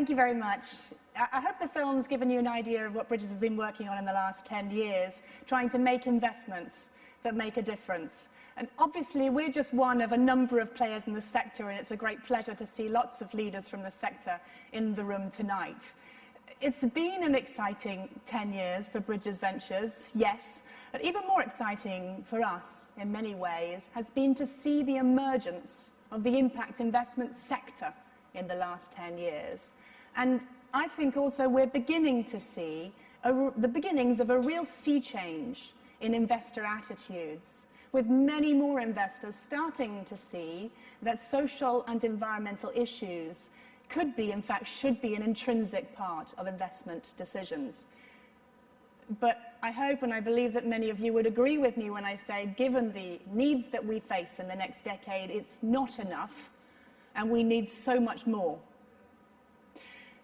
thank you very much. I hope the film's given you an idea of what Bridges has been working on in the last 10 years, trying to make investments that make a difference. And obviously, we're just one of a number of players in the sector, and it's a great pleasure to see lots of leaders from the sector in the room tonight. It's been an exciting 10 years for Bridges Ventures, yes, but even more exciting for us in many ways has been to see the emergence of the impact investment sector in the last 10 years. And I think also we're beginning to see a, the beginnings of a real sea change in investor attitudes, with many more investors starting to see that social and environmental issues could be, in fact, should be an intrinsic part of investment decisions. But I hope and I believe that many of you would agree with me when I say, given the needs that we face in the next decade, it's not enough, and we need so much more.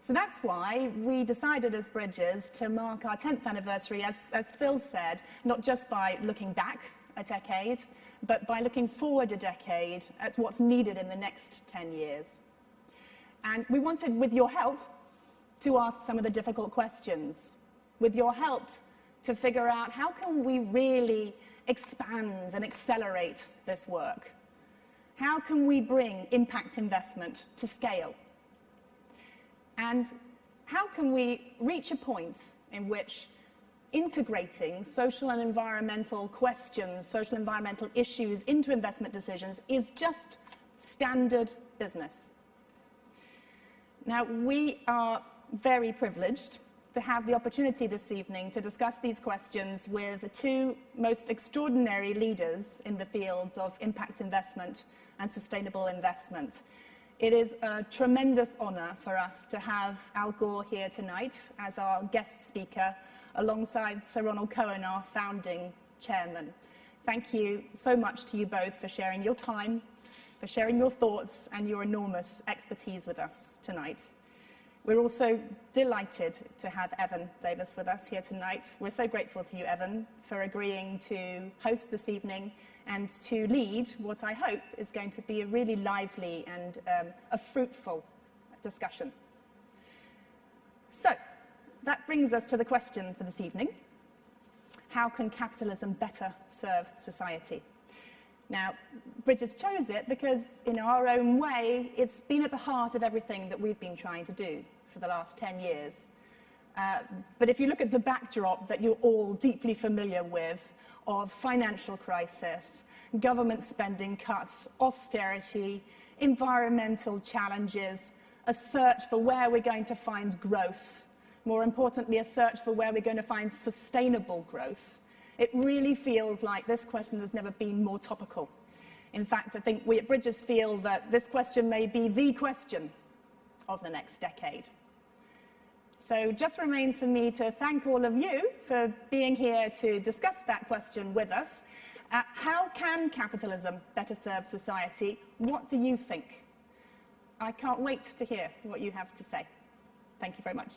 So that's why we decided as Bridges to mark our 10th anniversary, as, as Phil said, not just by looking back a decade, but by looking forward a decade at what's needed in the next 10 years. And we wanted, with your help, to ask some of the difficult questions. With your help, to figure out how can we really expand and accelerate this work? How can we bring impact investment to scale? And how can we reach a point in which integrating social and environmental questions, social environmental issues into investment decisions is just standard business. Now, we are very privileged to have the opportunity this evening to discuss these questions with the two most extraordinary leaders in the fields of impact investment and sustainable investment. It is a tremendous honor for us to have Al Gore here tonight as our guest speaker alongside Sir Ronald Cohen, our founding chairman. Thank you so much to you both for sharing your time, for sharing your thoughts and your enormous expertise with us tonight. We're also delighted to have Evan Davis with us here tonight. We're so grateful to you, Evan, for agreeing to host this evening and to lead what I hope is going to be a really lively and um, a fruitful discussion. So, that brings us to the question for this evening. How can capitalism better serve society? Now, Bridges chose it because, in our own way, it's been at the heart of everything that we've been trying to do for the last 10 years. Uh, but if you look at the backdrop that you're all deeply familiar with, of financial crisis, government spending cuts, austerity, environmental challenges, a search for where we're going to find growth, more importantly, a search for where we're going to find sustainable growth. It really feels like this question has never been more topical. In fact, I think we at Bridges feel that this question may be the question of the next decade. So just remains for me to thank all of you for being here to discuss that question with us. Uh, how can capitalism better serve society? What do you think? I can't wait to hear what you have to say. Thank you very much.